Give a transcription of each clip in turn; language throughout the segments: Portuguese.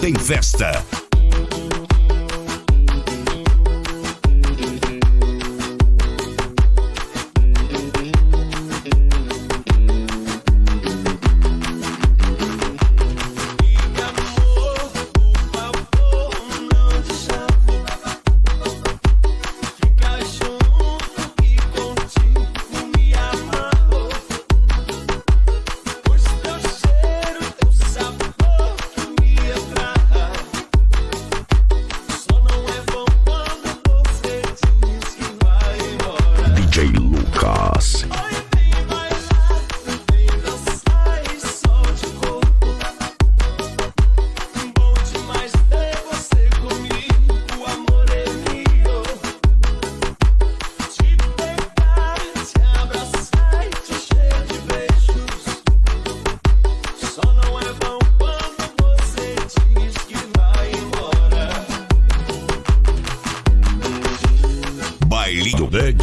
tem festa.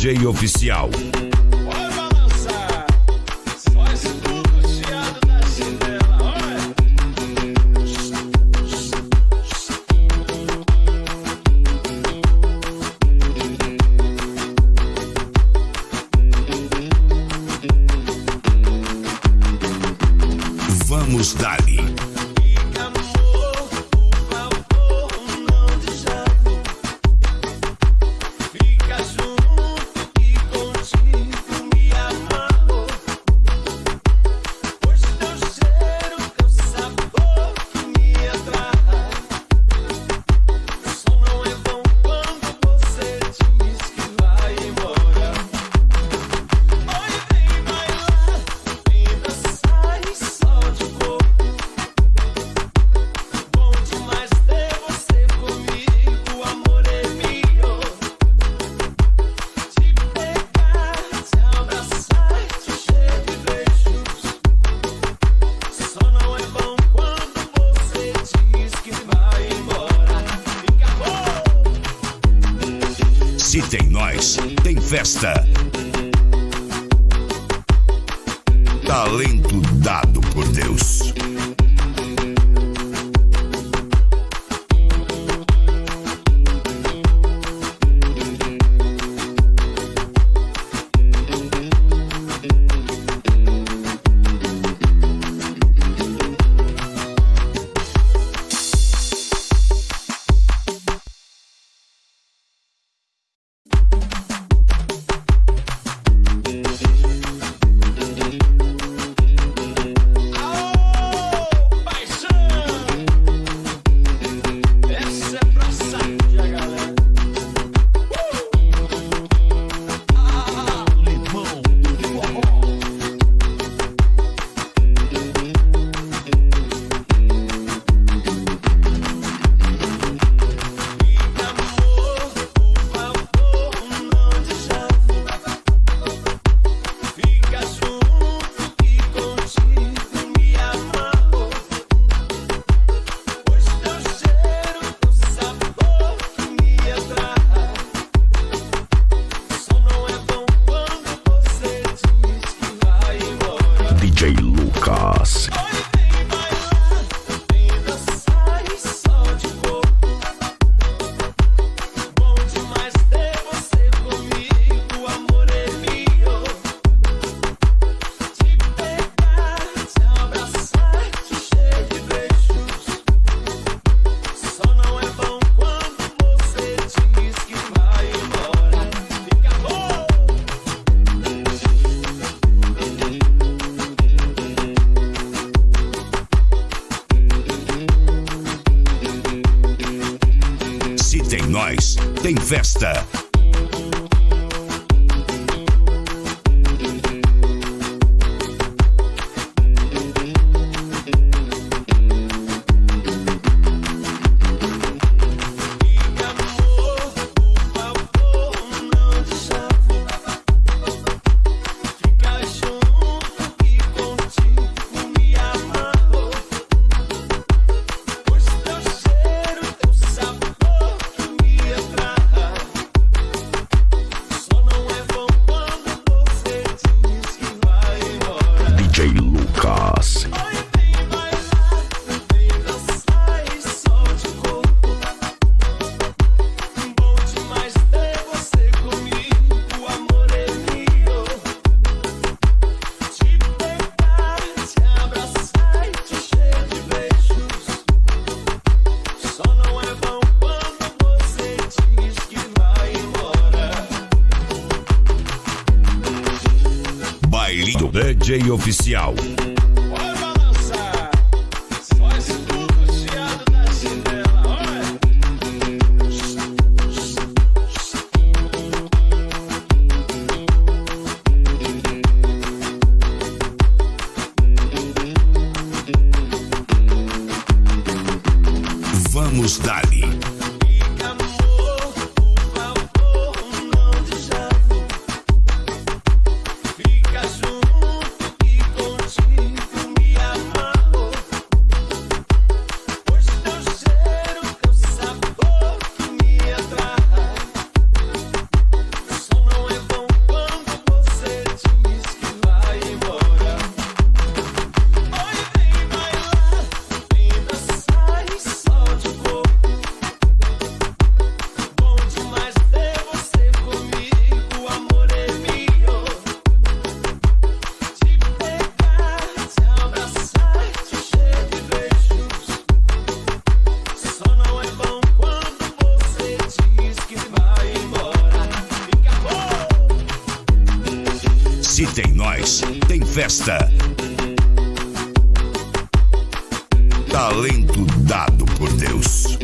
DJ oficial. Se tem nós, tem festa. Talento dado por Deus. DJ Lucas. mais. Tem festa, DJ Oficial. Se tem nós, tem festa. Talento dado por Deus.